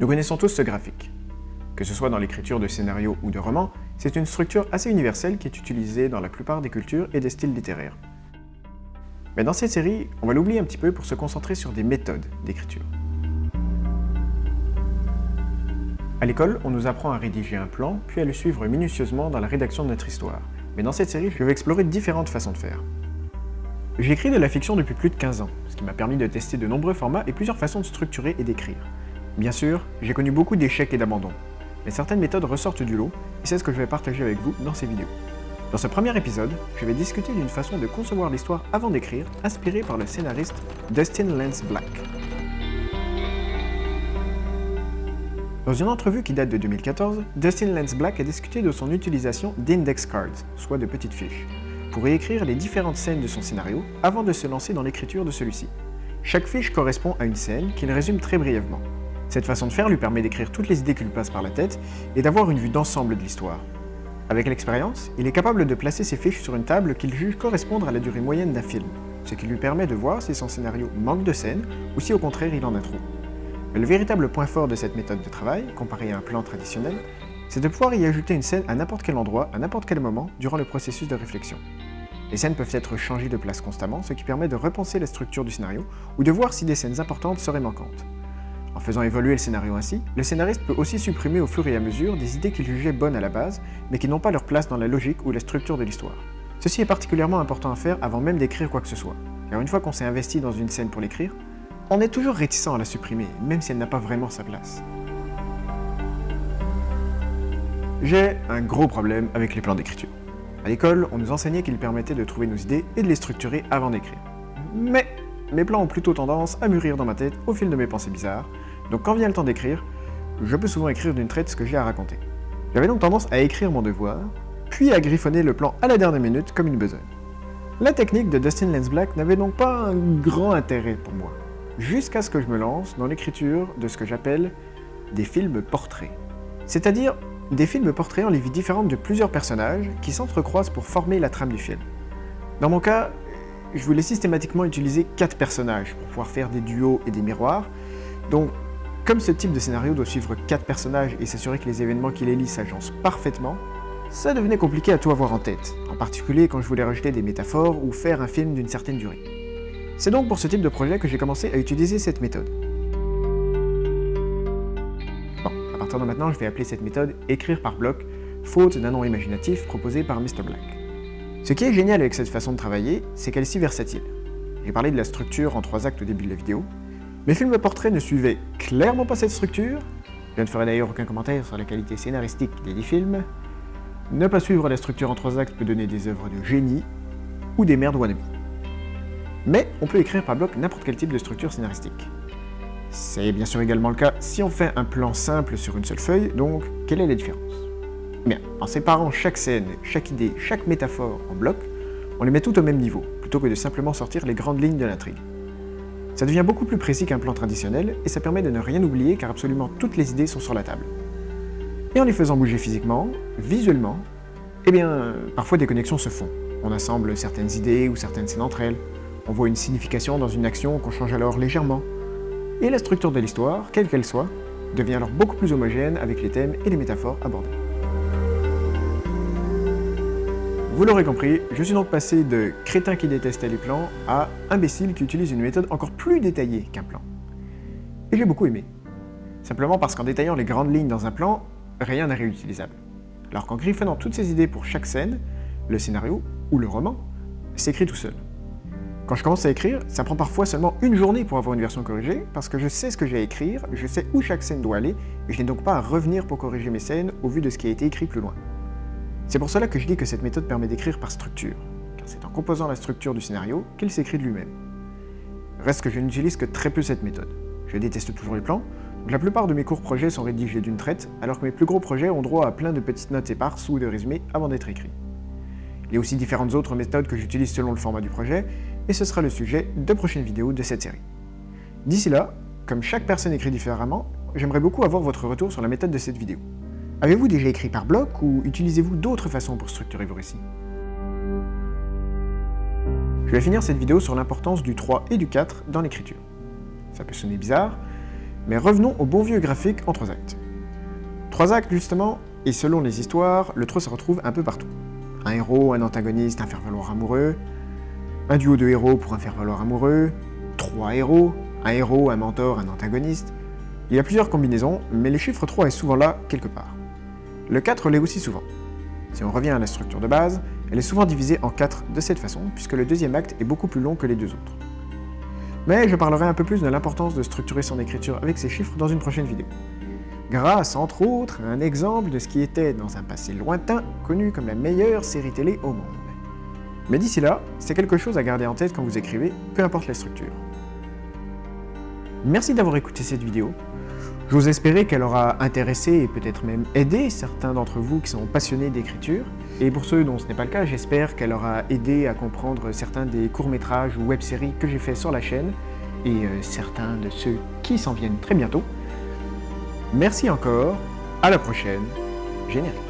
Nous connaissons tous ce graphique. Que ce soit dans l'écriture de scénarios ou de romans, c'est une structure assez universelle qui est utilisée dans la plupart des cultures et des styles littéraires. Mais dans cette série, on va l'oublier un petit peu pour se concentrer sur des méthodes d'écriture. À l'école, on nous apprend à rédiger un plan, puis à le suivre minutieusement dans la rédaction de notre histoire. Mais dans cette série, je vais explorer différentes façons de faire. J'écris de la fiction depuis plus de 15 ans, ce qui m'a permis de tester de nombreux formats et plusieurs façons de structurer et d'écrire. Bien sûr, j'ai connu beaucoup d'échecs et d'abandons, mais certaines méthodes ressortent du lot, et c'est ce que je vais partager avec vous dans ces vidéos. Dans ce premier épisode, je vais discuter d'une façon de concevoir l'histoire avant d'écrire, inspirée par le scénariste Dustin Lance Black. Dans une entrevue qui date de 2014, Dustin Lance Black a discuté de son utilisation d'index cards, soit de petites fiches, pour y écrire les différentes scènes de son scénario avant de se lancer dans l'écriture de celui-ci. Chaque fiche correspond à une scène qu'il résume très brièvement. Cette façon de faire lui permet d'écrire toutes les idées qui lui passent par la tête et d'avoir une vue d'ensemble de l'histoire. Avec l'expérience, il est capable de placer ses fiches sur une table qu'il juge correspondre à la durée moyenne d'un film, ce qui lui permet de voir si son scénario manque de scènes ou si au contraire il en a trop. Le véritable point fort de cette méthode de travail, comparé à un plan traditionnel, c'est de pouvoir y ajouter une scène à n'importe quel endroit, à n'importe quel moment, durant le processus de réflexion. Les scènes peuvent être changées de place constamment, ce qui permet de repenser la structure du scénario ou de voir si des scènes importantes seraient manquantes. En faisant évoluer le scénario ainsi, le scénariste peut aussi supprimer au fur et à mesure des idées qu'il jugeait bonnes à la base, mais qui n'ont pas leur place dans la logique ou la structure de l'histoire. Ceci est particulièrement important à faire avant même d'écrire quoi que ce soit, car une fois qu'on s'est investi dans une scène pour l'écrire, on est toujours réticent à la supprimer, même si elle n'a pas vraiment sa place. J'ai un gros problème avec les plans d'écriture. À l'école, on nous enseignait qu'ils permettaient de trouver nos idées et de les structurer avant d'écrire. Mais mes plans ont plutôt tendance à mûrir dans ma tête au fil de mes pensées bizarres, donc quand vient le temps d'écrire, je peux souvent écrire d'une traite ce que j'ai à raconter. J'avais donc tendance à écrire mon devoir, puis à griffonner le plan à la dernière minute comme une besogne. La technique de Dustin Lance Black n'avait donc pas un grand intérêt pour moi, jusqu'à ce que je me lance dans l'écriture de ce que j'appelle des films portraits. C'est-à-dire des films portrayant les vies différentes de plusieurs personnages qui s'entrecroisent pour former la trame du film. Dans mon cas, je voulais systématiquement utiliser quatre personnages pour pouvoir faire des duos et des miroirs. Donc, comme ce type de scénario doit suivre quatre personnages et s'assurer que les événements qui les lient s'agencent parfaitement, ça devenait compliqué à tout avoir en tête, en particulier quand je voulais rajouter des métaphores ou faire un film d'une certaine durée. C'est donc pour ce type de projet que j'ai commencé à utiliser cette méthode. Bon, à partir de maintenant, je vais appeler cette méthode « écrire par bloc », faute d'un nom imaginatif proposé par Mr. Black. Ce qui est génial avec cette façon de travailler, c'est qu'elle est si versatile. J'ai parlé de la structure en trois actes au début de la vidéo. Mes films portraits ne suivaient clairement pas cette structure. Je ne ferai d'ailleurs aucun commentaire sur la qualité scénaristique des dix films. Ne pas suivre la structure en trois actes peut donner des œuvres de génie ou des merdes wannabe. Mais on peut écrire par bloc n'importe quel type de structure scénaristique. C'est bien sûr également le cas si on fait un plan simple sur une seule feuille, donc quelle est la différence? Bien, en séparant chaque scène, chaque idée, chaque métaphore en blocs, on les met tout au même niveau, plutôt que de simplement sortir les grandes lignes de l'intrigue. Ça devient beaucoup plus précis qu'un plan traditionnel, et ça permet de ne rien oublier car absolument toutes les idées sont sur la table. Et en les faisant bouger physiquement, visuellement, eh bien, parfois des connexions se font. On assemble certaines idées ou certaines scènes entre elles, on voit une signification dans une action qu'on change alors légèrement. Et la structure de l'histoire, quelle qu'elle soit, devient alors beaucoup plus homogène avec les thèmes et les métaphores abordés. Vous l'aurez compris, je suis donc passé de crétin qui détestait les plans à imbécile qui utilise une méthode encore plus détaillée qu'un plan. Et j'ai beaucoup aimé. Simplement parce qu'en détaillant les grandes lignes dans un plan, rien n'est réutilisable. Alors qu'en griffonnant toutes ces idées pour chaque scène, le scénario, ou le roman, s'écrit tout seul. Quand je commence à écrire, ça prend parfois seulement une journée pour avoir une version corrigée, parce que je sais ce que j'ai à écrire, je sais où chaque scène doit aller, et je n'ai donc pas à revenir pour corriger mes scènes au vu de ce qui a été écrit plus loin. C'est pour cela que je dis que cette méthode permet d'écrire par structure, car c'est en composant la structure du scénario qu'il s'écrit de lui-même. Reste que je n'utilise que très peu cette méthode. Je déteste toujours les plans, donc la plupart de mes courts projets sont rédigés d'une traite, alors que mes plus gros projets ont droit à plein de petites notes éparses ou de résumés avant d'être écrits. Il y a aussi différentes autres méthodes que j'utilise selon le format du projet, et ce sera le sujet de prochaines vidéos de cette série. D'ici là, comme chaque personne écrit différemment, j'aimerais beaucoup avoir votre retour sur la méthode de cette vidéo. Avez-vous déjà écrit par bloc ou utilisez-vous d'autres façons pour structurer vos récits? Je vais finir cette vidéo sur l'importance du 3 et du 4 dans l'écriture. Ça peut sonner bizarre, Mais revenons au bon vieux graphique en trois actes. Trois actes justement, et selon les histoires, le 3 se retrouve un peu partout. Un héros, un antagoniste, un faire-valoir amoureux, un duo de héros pour un faire-valoir amoureux, trois héros, un héros, un mentor, un antagoniste. Il y a plusieurs combinaisons, mais le chiffre 3 est souvent là, quelque part. Le 4 l'est aussi souvent. Si on revient à la structure de base, elle est souvent divisée en 4 de cette façon, puisque le deuxième acte est beaucoup plus long que les deux autres. Mais je parlerai un peu plus de l'importance de structurer son écriture avec ces chiffres dans une prochaine vidéo. Grâce, entre autres, à un exemple de ce qui était, dans un passé lointain, connu comme la meilleure série télé au monde. Mais d'ici là, c'est quelque chose à garder en tête quand vous écrivez, peu importe la structure. Merci d'avoir écouté cette vidéo. J'ose espérer qu'elle aura intéressé et peut-être même aidé certains d'entre vous qui sont passionnés d'écriture. Et pour ceux dont ce n'est pas le cas, j'espère qu'elle aura aidé à comprendre certains des courts-métrages ou web-séries que j'ai fait sur la chaîne, et euh, certains de ceux qui s'en viennent très bientôt. Merci encore, à la prochaine, générique.